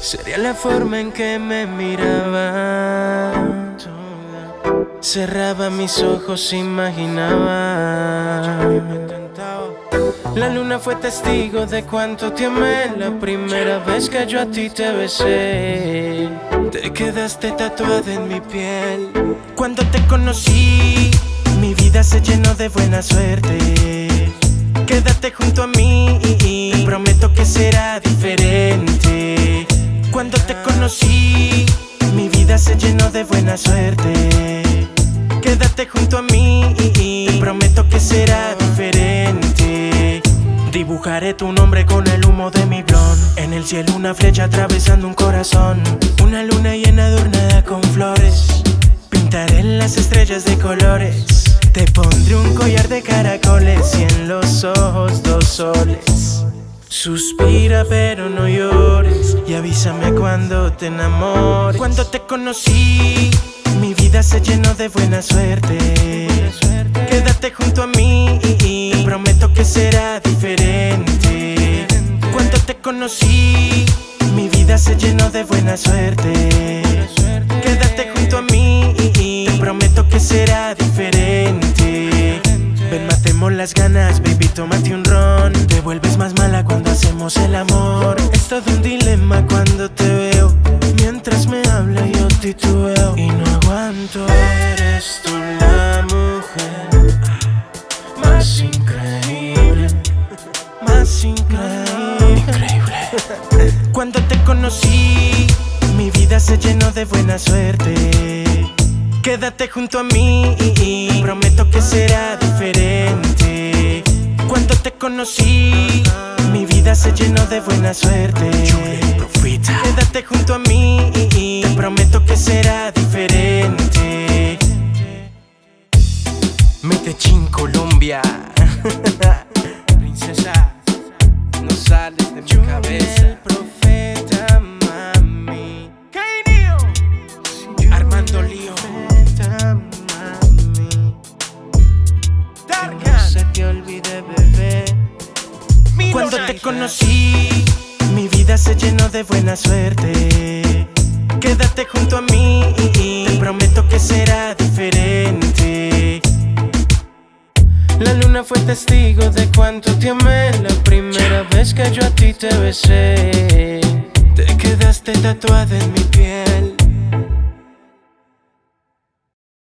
Sería la forma en que me miraba. Cerraba mis ojos, imaginaba. La luna fue testigo de cuánto te la primera vez que yo a ti te besé. Te quedaste tatuada en mi piel. Cuando te conocí, mi vida se llenó de buena suerte. Quédate junto a mí Te prometo que será diferente. Cuando te conocí Mi vida se llenó de buena suerte. Quédate junto a mí Te prometo que será diferente. Dibujaré tu nombre con el humo de mi blon. En el cielo una flecha atravesando un corazón. Una luna llena adornada con flores. Pintaré las estrellas de colores Te pondré un collar de caracoles Y en los ojos dos soles. Suspira pero no llores Y avísame cuando te enamores. Cuando te conocí Mi vida se llenó de buena suerte. Quédate junto a mí Te prometo que será diferente. Cuando te conocí Mi vida se llenó de buena suerte Y no aguanto. Eres tú la mujer Más increíble Más increíble. Increíble Cuando te conocí Mi vida se llenó de buena suerte. Quédate junto a mí Prometo que será diferente. Cuando te conocí Mi vida se llenó de buena suerte Medellín, Colombia. Princesa, no sales de mi cabeza. el profeta, mami. Armando Lío. No se te olvide, bebé. Cuando te conocí Mi vida se llenó de buena suerte. Quédate junto a mí Te prometo que será testigo de cuánto te amé. La primera vez que yo a ti te besé Te quedaste tatuada en mi piel